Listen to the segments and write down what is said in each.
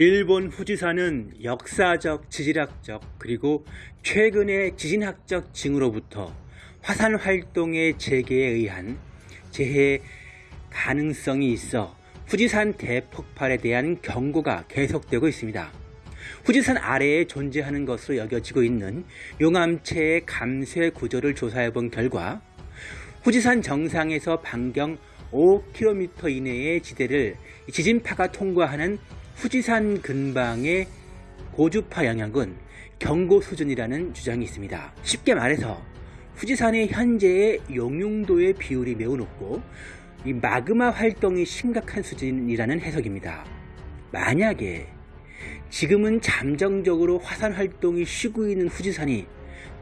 일본 후지산은 역사적, 지질학적, 그리고 최근의 지진학적 징후로부터 화산 활동의 재개에 의한 재해 가능성이 있어 후지산 대폭발에 대한 경고가 계속되고 있습니다. 후지산 아래에 존재하는 것으로 여겨지고 있는 용암체의 감쇄 구조를 조사해 본 결과 후지산 정상에서 반경 5km 이내의 지대를 지진파가 통과하는 후지산 근방의 고주파 영향은 경고 수준이라는 주장이 있습니다. 쉽게 말해서 후지산의 현재의 용융도의 비율이 매우 높고 이 마그마 활동이 심각한 수준이라는 해석입니다. 만약에 지금은 잠정적으로 화산 활동이 쉬고 있는 후지산이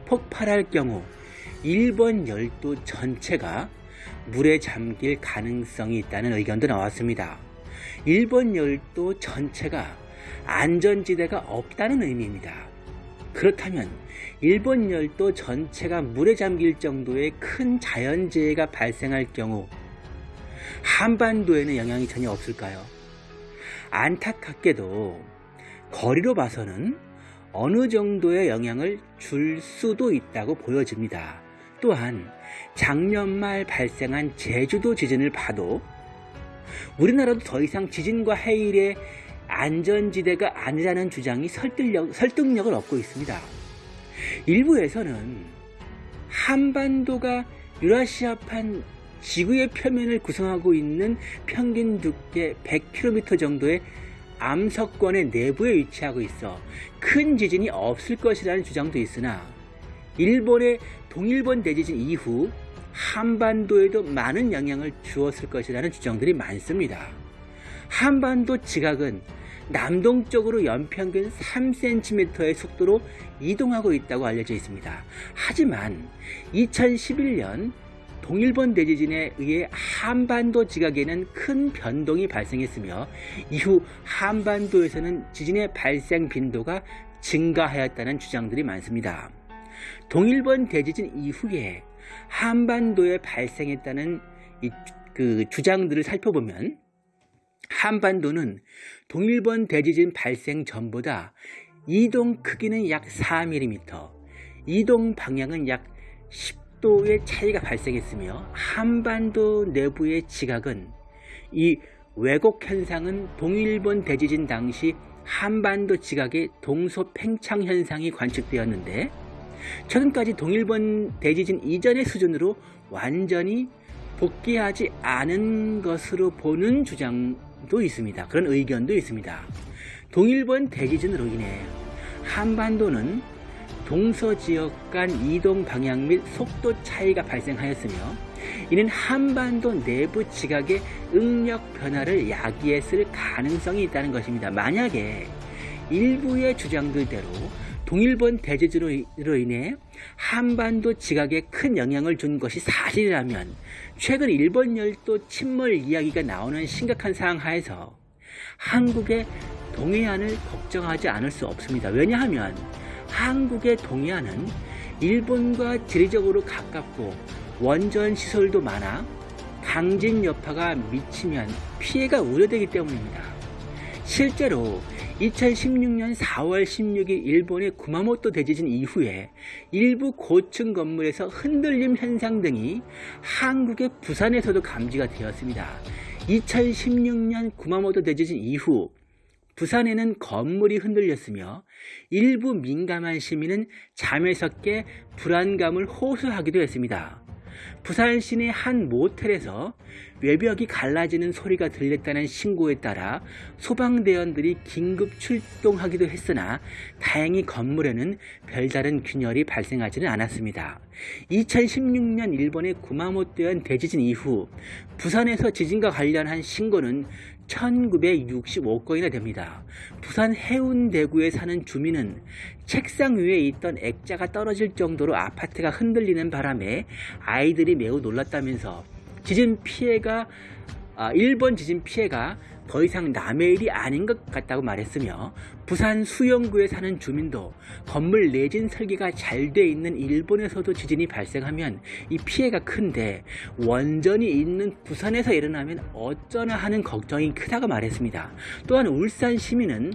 폭발할 경우 일본 열도 전체가 물에 잠길 가능성이 있다는 의견도 나왔습니다. 일본 열도 전체가 안전지대가 없다는 의미입니다. 그렇다면 일본 열도 전체가 물에 잠길 정도의 큰 자연재해가 발생할 경우 한반도에는 영향이 전혀 없을까요? 안타깝게도 거리로 봐서는 어느 정도의 영향을 줄 수도 있다고 보여집니다. 또한 작년 말 발생한 제주도 지진을 봐도 우리나라도 더 이상 지진과 해일의 안전지대가 아니라는 주장이 설득력, 설득력을 얻고 있습니다. 일부에서는 한반도가 유라시아판 지구의 표면을 구성하고 있는 평균 두께 100km 정도의 암석권의 내부에 위치하고 있어 큰 지진이 없을 것이라는 주장도 있으나 일본의 동일본 대지진 이후 한반도에도 많은 영향을 주었을 것이라는 주장들이 많습니다. 한반도 지각은 남동쪽으로 연평균 3cm의 속도로 이동하고 있다고 알려져 있습니다. 하지만 2011년 동일본 대지진에 의해 한반도 지각에는 큰 변동이 발생했으며 이후 한반도에서는 지진의 발생 빈도가 증가하였다는 주장들이 많습니다. 동일본 대지진 이후에 한반도에 발생했다는 그 주장들을 살펴보면 한반도는 동일본 대지진 발생 전보다 이동 크기는 약 4mm, 이동 방향은 약 10도의 차이가 발생했으며 한반도 내부의 지각은 이 왜곡 현상은 동일본 대지진 당시 한반도 지각의 동서 팽창 현상이 관측되었는데 최근까지 동일본 대지진 이전의 수준으로 완전히 복귀하지 않은 것으로 보는 주장도 있습니다. 그런 의견도 있습니다. 동일본 대지진으로 인해 한반도는 동서지역 간 이동 방향 및 속도 차이가 발생하였으며 이는 한반도 내부 지각의 응력 변화를 야기했을 가능성이 있다는 것입니다. 만약에 일부의 주장들대로 동일본 대지진으로 인해 한반도 지각에 큰 영향을 준 것이 사실이라면 최근 일본 열도 침몰 이야기가 나오는 심각한 상황 하에서 한국의 동해안을 걱정하지 않을 수 없습니다. 왜냐하면 한국의 동해안은 일본과 지리적으로 가깝고 원전 시설도 많아 강진 여파가 미치면 피해가 우려되기 때문입니다. 실제로 2016년 4월 16일 일본의 구마모토 대지진 이후에 일부 고층 건물에서 흔들림 현상 등이 한국의 부산에서도 감지가 되었습니다. 2016년 구마모토 대지진 이후 부산에는 건물이 흔들렸으며 일부 민감한 시민은 잠에서 깨 불안감을 호소하기도 했습니다. 부산 시내 한 모텔에서 외벽이 갈라지는 소리가 들렸다는 신고에 따라 소방대원들이 긴급 출동하기도 했으나 다행히 건물에는 별다른 균열이 발생하지는 않았습니다. 2016년 일본의 구마모토현 대지진 이후 부산에서 지진과 관련한 신고는 1965건이나 됩니다. 부산 해운대구에 사는 주민은 책상 위에 있던 액자가 떨어질 정도로 아파트가 흔들리는 바람에 아이들이 매우 놀랐다면서 지진 피해가 아, 일본 지진 피해가 더 이상 남의 일이 아닌 것 같다고 말했으며 부산 수영구에 사는 주민도 건물 내진 설계가 잘 돼 있는 일본에서도 지진이 발생하면 이 피해가 큰데 원전이 있는 부산에서 일어나면 어쩌나 하는 걱정이 크다고 말했습니다. 또한 울산 시민은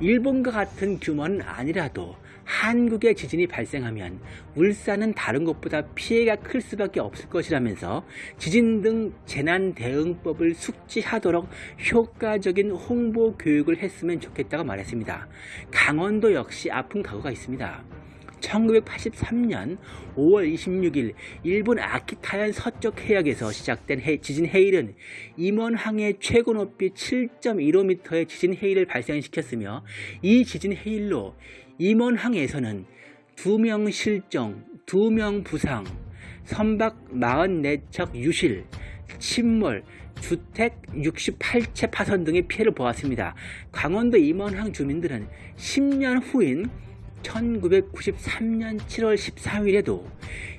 일본과 같은 규모는 아니라도 한국의 지진이 발생하면 울산은 다른 곳보다 피해가 클 수밖에 없을 것이라면서 지진 등 재난 대응법을 숙지하도록 효과적인 홍보 교육을 했으면 좋겠다고 말했습니다. 강원도 역시 아픈 각오가 있습니다. 1983년 5월 26일 일본 아키타현 서쪽 해역에서 시작된 해- 지진 해일은 임원항의 최고 높이 7.15m의 지진 해일을 발생시켰으며 이 지진 해일로 임원항에서는 2명 실종, 2명 부상, 선박 44척 유실, 침몰, 주택 68채 파손 등의 피해를 보았습니다. 강원도 임원항 주민들은 10년 후인 1993년 7월 13일에도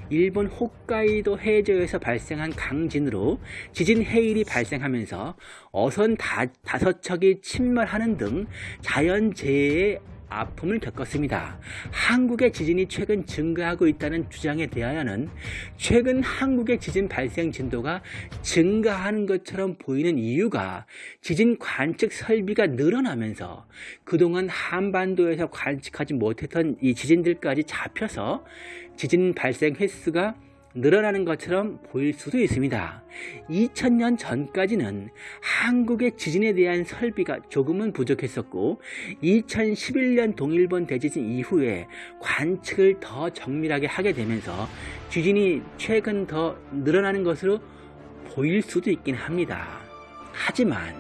일본 홋카이도 해저에서 발생한 강진으로 지진 해일이 발생하면서 어선 다, 다섯 척이 침몰하는 등 자연재해의 아픔을 겪었습니다. 한국의 지진이 최근 증가하고 있다는 주장에 대하여는 최근 한국의 지진 발생 진도가 증가하는 것처럼 보이는 이유가 지진 관측 설비가 늘어나면서 그동안 한반도에서 관측하지 못했던 이 지진들까지 잡혀서 지진 발생 횟수가 늘어나는 것처럼 보일 수도 있습니다. 2000년 전까지는 한국의 지진에 대한 설비가 조금은 부족했었고 2011년 동일본 대지진 이후에 관측을 더 정밀하게 하게 되면서 지진이 최근 더 늘어나는 것으로 보일 수도 있긴 합니다. 하지만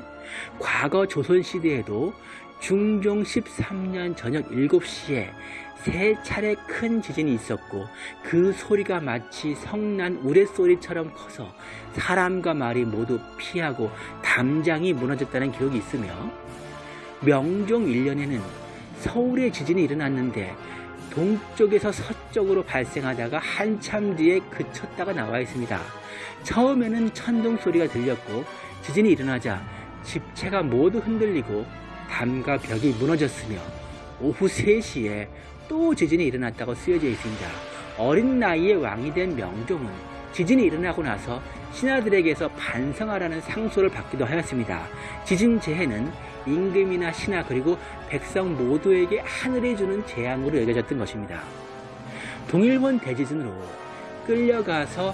과거 조선시대에도 중종 13년 저녁 7시에 세 차례 큰 지진이 있었고 그 소리가 마치 성난 우레소리처럼 커서 사람과 말이 모두 피하고 담장이 무너졌다는 기록이 있으며 명종 1년에는 서울에 지진이 일어났는데 동쪽에서 서쪽으로 발생하다가 한참 뒤에 그쳤다가 나와 있습니다. 처음에는 천둥 소리가 들렸고 지진이 일어나자 집체가 모두 흔들리고 담과 벽이 무너졌으며 오후 3시에 또 지진이 일어났다고 쓰여져 있습니다. 어린 나이에 왕이 된 명종은 지진이 일어나고 나서 신하들에게서 반성하라는 상소를 받기도 하였습니다. 지진 재해는 임금이나 신하 그리고 백성 모두에게 하늘이 주는 재앙으로 여겨졌던 것입니다. 동일본 대지진으로 끌려가서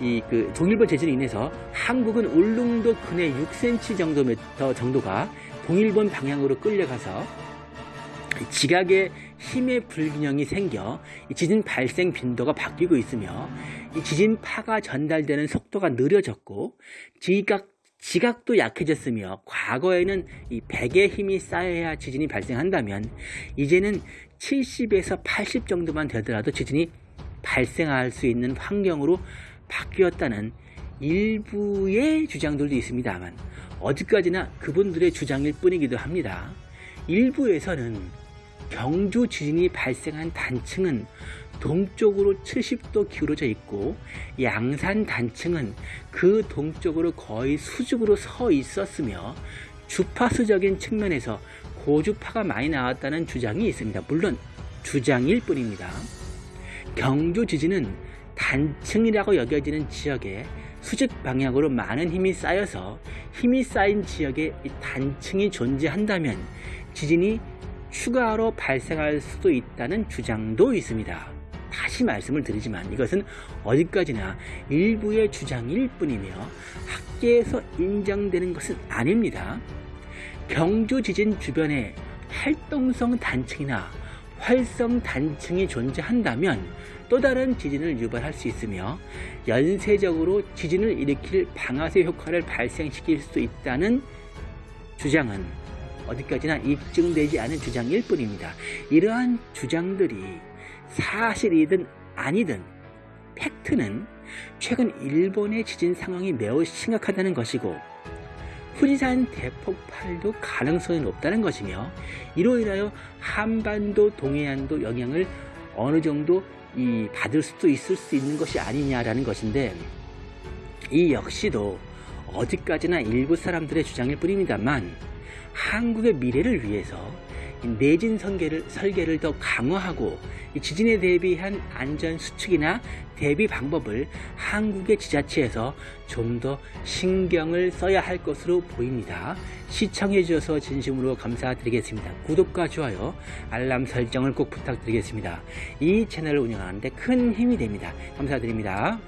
이 그 동일본 대지진으로 인해서 한국은 울릉도 근해 6cm 정도 정도가 동일본 방향으로 끌려가서 지각의 힘의 불균형이 생겨 이 지진 발생 빈도가 바뀌고 있으며 이 지진 파가 전달되는 속도가 느려졌고 지각 지각도 약해졌으며 과거에는 이 100의 힘이 쌓여야 지진이 발생한다면 이제는 70에서 80 정도만 되더라도 지진이 발생할 수 있는 환경으로 바뀌었다는 일부의 주장들도 있습니다만 어디까지나 그분들의 주장일 뿐이기도 합니다. 일부에서는 경주 지진이 발생한 단층은 동쪽으로 70도 기울어져 있고 양산 단층은 그 동쪽으로 거의 수직으로 서 있었으며 주파수적인 측면에서 고주파가 많이 나왔다는 주장이 있습니다. 물론 주장일 뿐입니다. 경주 지진은 단층이라고 여겨지는 지역에 수직 방향으로 많은 힘이 쌓여서 힘이 쌓인 지역에 이 단층이 존재한다면 지진이 추가로 발생할 수도 있다는 주장도 있습니다. 다시 말씀을 드리지만 이것은 어디까지나 일부의 주장일 뿐이며 학계에서 인정되는 것은 아닙니다. 경주 지진 주변에 활동성 단층이나 활성 단층이 존재한다면 또 다른 지진을 유발할 수 있으며 연쇄적으로 지진을 일으킬 방아쇠 효과를 발생시킬 수도 있다는 주장은 어디까지나 입증되지 않은 주장일 뿐입니다. 이러한 주장들이 사실이든 아니든 팩트는 최근 일본의 지진 상황이 매우 심각하다는 것이고 후지산 대폭발도 가능성이 높다는 것이며 이로 인하여 한반도 동해안도 영향을 어느 정도 이 받을 수도 있을 수 있는 것이 아니냐라는 것인데 이 역시도 어디까지나 일부 사람들의 주장일 뿐입니다만 한국의 미래를 위해서 이 내진 설계를, 설계를 더 강화하고 이 지진에 대비한 안전 수축이나 대비 방법을 한국의 지자체에서 좀 더 신경을 써야 할 것으로 보입니다. 시청해 주셔서 진심으로 감사드리겠습니다. 구독과 좋아요, 알람 설정을 꼭 부탁드리겠습니다. 이 채널을 운영하는데 큰 힘이 됩니다. 감사드립니다.